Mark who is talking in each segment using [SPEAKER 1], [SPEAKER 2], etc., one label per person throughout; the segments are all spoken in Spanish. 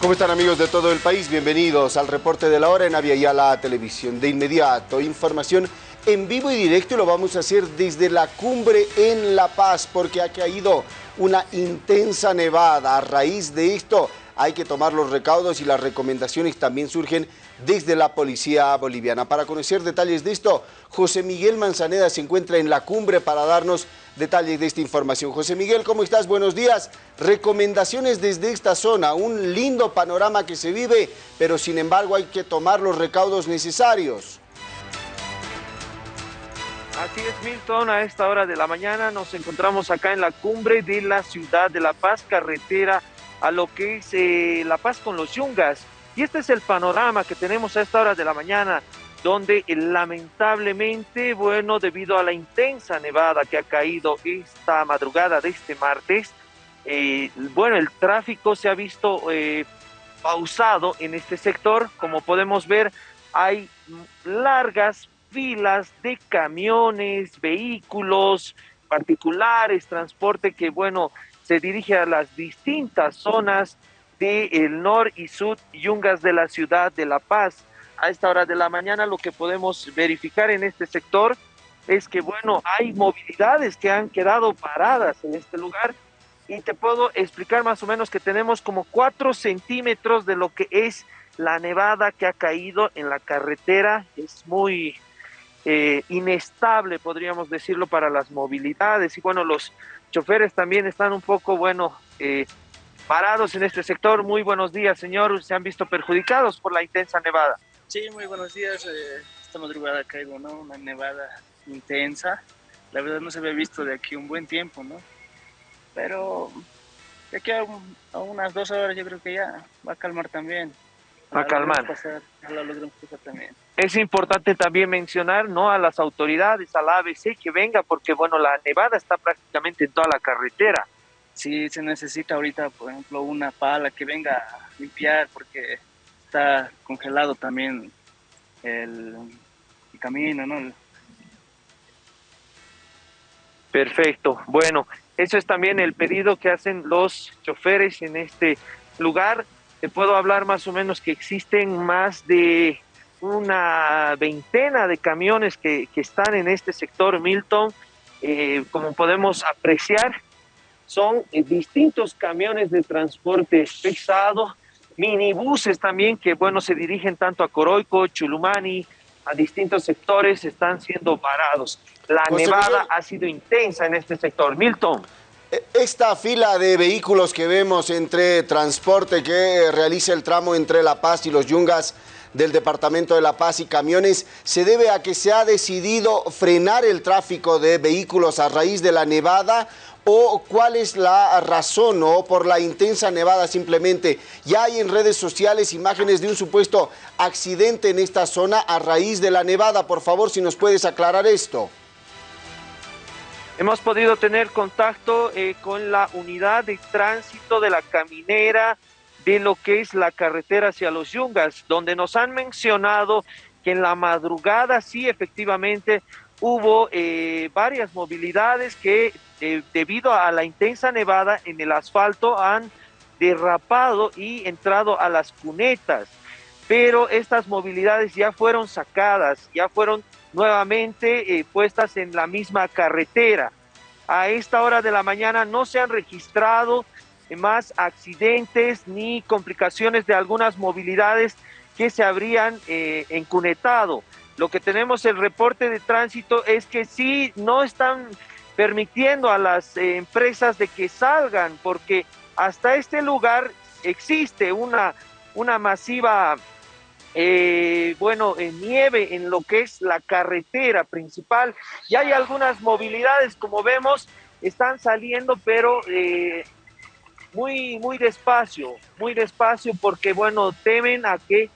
[SPEAKER 1] ¿Cómo están amigos de todo el país? Bienvenidos al reporte de la hora en Aviala Televisión. De inmediato, información en vivo y directo y lo vamos a hacer desde la cumbre en La Paz porque ha caído una intensa nevada. A raíz de esto hay que tomar los recaudos y las recomendaciones también surgen desde la policía boliviana. Para conocer detalles de esto, José Miguel Manzaneda se encuentra en la cumbre para darnos detalles de esta información. José Miguel, ¿cómo estás? Buenos días. Recomendaciones desde esta zona, un lindo panorama que se vive, pero sin embargo hay que tomar los recaudos necesarios.
[SPEAKER 2] Así es, Milton, a esta hora de la mañana nos encontramos acá en la cumbre de la ciudad de La Paz, carretera a lo que es eh, La Paz con los Yungas. Y este es el panorama que tenemos a esta hora de la mañana donde eh, lamentablemente, bueno, debido a la intensa nevada que ha caído esta madrugada de este martes, eh, bueno, el tráfico se ha visto pausado en este sector. Como podemos ver, hay largas filas de camiones, vehículos particulares, transporte que, bueno, se dirige a las distintas zonas del el nor y sur yungas de la ciudad de La Paz a esta hora de la mañana lo que podemos verificar en este sector es que, bueno, hay movilidades que han quedado paradas en este lugar y te puedo explicar más o menos que tenemos como cuatro centímetros de lo que es la nevada que ha caído en la carretera. Es muy eh, inestable, podríamos decirlo, para las movilidades. Y bueno, los choferes también están un poco, bueno, eh, parados en este sector. Muy buenos días, señor. Se han visto perjudicados por la intensa nevada.
[SPEAKER 3] Sí, muy buenos días. Eh, esta madrugada caigo, ¿no? Una nevada intensa. La verdad no se había visto de aquí un buen tiempo, ¿no? Pero de aquí a, unas dos horas yo creo que ya va a calmar también.
[SPEAKER 2] A calmar. Es importante también mencionar, ¿no? A las autoridades, a la ABC que venga, porque bueno, la nevada está prácticamente en toda la carretera.
[SPEAKER 3] Sí, se necesita ahorita, por ejemplo, una pala que venga a limpiar, porque está congelado también el, camino, ¿no?
[SPEAKER 2] Perfecto. Bueno, eso es también el pedido que hacen los choferes en este lugar. Te puedo hablar más o menos que existen más de una veintena de camiones que, están en este sector Milton. Eh, como podemos apreciar, son eh, distintos camiones de transporte pesado minibuses también que, bueno, se dirigen tanto a Coroico, Chulumani, a distintos sectores, están siendo parados. La nevada ha sido intensa en este sector. Milton.
[SPEAKER 1] Esta fila de vehículos que vemos entre transporte que realiza el tramo entre La Paz y los Yungas del Departamento de La Paz y camiones se debe a que se ha decidido frenar el tráfico de vehículos a raíz de la nevada o cuál es la razón o por la intensa nevada simplemente. Ya hay en redes sociales imágenes de un supuesto accidente en esta zona a raíz de la nevada. Por favor, si nos puedes aclarar esto.
[SPEAKER 2] Hemos podido tener contacto eh, con la unidad de tránsito de la caminera de lo que es la carretera hacia los Yungas, donde nos han mencionado que en la madrugada sí efectivamente hubo eh, varias movilidades que eh, debido a la intensa nevada en el asfalto han derrapado y entrado a las cunetas, pero estas movilidades ya fueron sacadas, ya fueron nuevamente eh, puestas en la misma carretera. A esta hora de la mañana no se han registrado más accidentes ni complicaciones de algunas movilidades que se habrían eh, encunetado. Lo que tenemos el reporte de tránsito es que sí no están permitiendo a las eh, empresas de que salgan, porque hasta este lugar existe una, una masiva, eh, bueno, nieve en lo que es la carretera principal. Y hay algunas movilidades, como vemos, están saliendo, pero eh, muy, muy despacio, muy despacio, porque, bueno, temen a que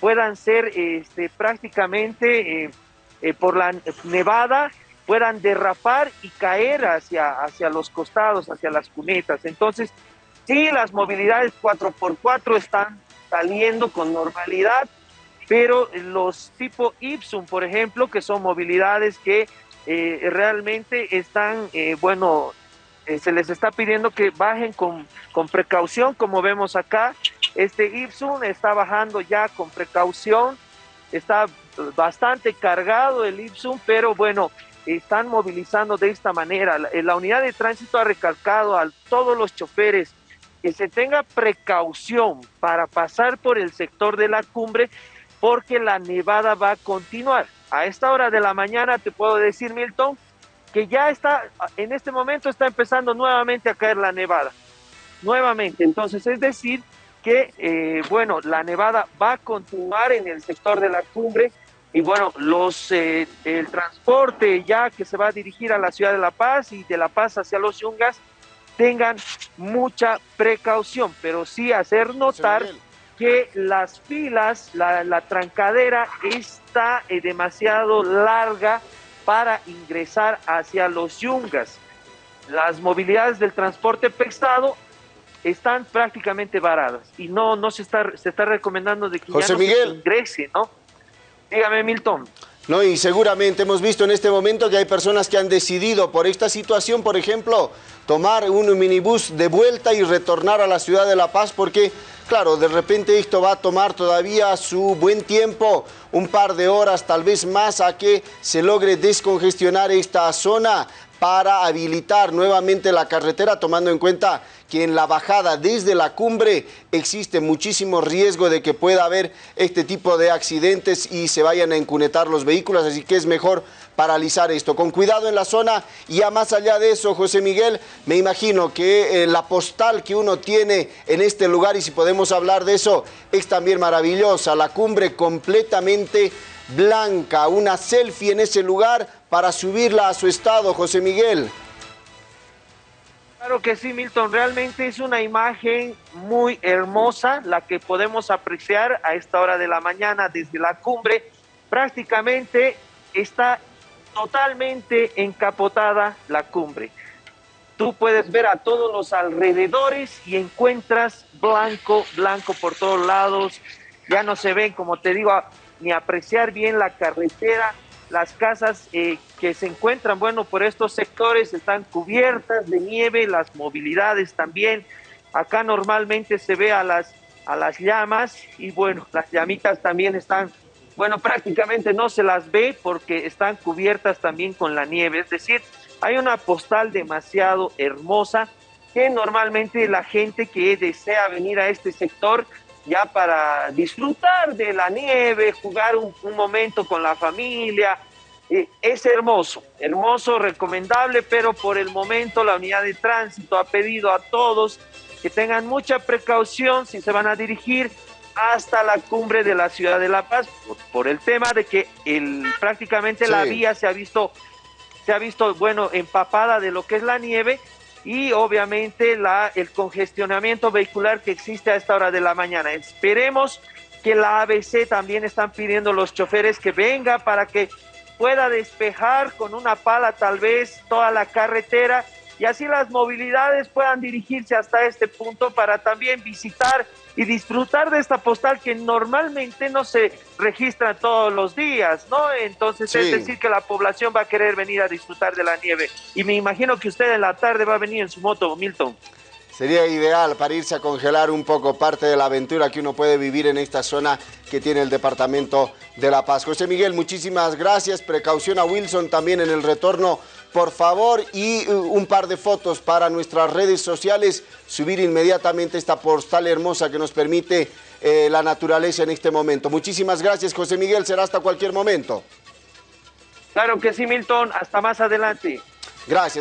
[SPEAKER 2] puedan ser este, prácticamente por la nevada puedan derrapar y caer hacia, hacia los costados, hacia las cunetas. Entonces, sí, las movilidades 4x4 están saliendo con normalidad, pero los tipo Ipsum, por ejemplo, que son movilidades que eh, realmente están, eh, bueno, eh, se les está pidiendo que bajen con, con, precaución, como vemos acá, Este Ipsum está bajando ya con precaución, está bastante cargado el Ipsum, pero bueno, están movilizando de esta manera. La, la unidad de tránsito ha recalcado a todos los choferes que se tenga precaución para pasar por el sector de la cumbre porque la nevada va a continuar. A esta hora de la mañana te puedo decir, Milton, que ya está, en este momento está empezando nuevamente a caer la nevada. Nuevamente, entonces es decir que, eh, bueno, la nevada va a continuar en el sector de la cumbre y bueno, los, eh, el transporte ya que se va a dirigir a la ciudad de La Paz y de La Paz hacia los Yungas, tengan mucha precaución, pero sí hacer notar que las filas, la, la trancadera está eh, demasiado larga para ingresar hacia los Yungas. Las movilidades del transporte pesado están prácticamente varadas y no, no se está, se está recomendando de que
[SPEAKER 1] José
[SPEAKER 2] ya no
[SPEAKER 1] Miguel.
[SPEAKER 2] se ingrese, ¿no? Dígame, Milton.
[SPEAKER 1] No, y seguramente hemos visto en este momento que hay personas que han decidido por esta situación, por ejemplo, tomar un minibús de vuelta y retornar a la ciudad de La Paz porque, claro, de repente esto va a tomar todavía su buen tiempo, un par de horas, tal vez más, a que se logre descongestionar esta zona para habilitar nuevamente la carretera, tomando en cuenta que en la bajada desde la cumbre existe muchísimo riesgo de que pueda haber este tipo de accidentes y se vayan a encunetar los vehículos, así que es mejor paralizar esto. Con cuidado en la zona y ya más allá de eso, José Miguel, me imagino que eh, la postal que uno tiene en este lugar, y si podemos hablar de eso, es también maravillosa, la cumbre completamente blanca, una selfie en ese lugar para subirla a su estado, José Miguel.
[SPEAKER 2] Claro que sí, Milton. Realmente es una imagen muy hermosa la que podemos apreciar a esta hora de la mañana desde la cumbre. Prácticamente está totalmente encapotada la cumbre. Tú puedes ver a todos los alrededores y encuentras blanco, blanco por todos lados. Ya no se ven, como te digo, ni apreciar bien la carretera. Las casas eh, que se encuentran, bueno, por estos sectores están cubiertas de nieve, las movilidades también. Acá normalmente se ve a las, a las llamas y bueno, las llamitas también están, bueno, prácticamente no se las ve porque están cubiertas también con la nieve. Es decir, hay una postal demasiado hermosa que normalmente la gente que desea venir a este sector ya para disfrutar de la nieve, jugar un, un momento con la familia. Eh, es hermoso, hermoso, recomendable, pero por el momento la unidad de tránsito ha pedido a todos que tengan mucha precaución si se van a dirigir hasta la cumbre de la ciudad de La Paz, por, por el tema de que el, prácticamente
[SPEAKER 1] Sí.
[SPEAKER 2] la vía se ha visto, se ha visto, bueno, empapada de lo que es la nieve y obviamente la, el congestionamiento vehicular que existe a esta hora de la mañana. Esperemos que la ABC también están pidiendo los choferes que venga para que pueda despejar con una pala tal vez toda la carretera y así las movilidades puedan dirigirse hasta este punto para también visitar y disfrutar de esta postal que normalmente no se registra todos los días, ¿no? Entonces
[SPEAKER 1] Sí.
[SPEAKER 2] es decir que la población va a querer venir a disfrutar de la nieve y me imagino que usted en la tarde va a venir en su moto, Milton.
[SPEAKER 1] Sería ideal para irse a congelar un poco parte de la aventura que uno puede vivir en esta zona que tiene el departamento de La Paz. José Miguel, muchísimas gracias. Precaución a Wilson también en el retorno, por favor. Y uh, un par de fotos para nuestras redes sociales. Subir inmediatamente esta postal hermosa que nos permite eh, la naturaleza en este momento. Muchísimas gracias, José Miguel. Será hasta cualquier momento.
[SPEAKER 2] Claro que sí, Milton. Hasta más adelante.
[SPEAKER 1] Gracias.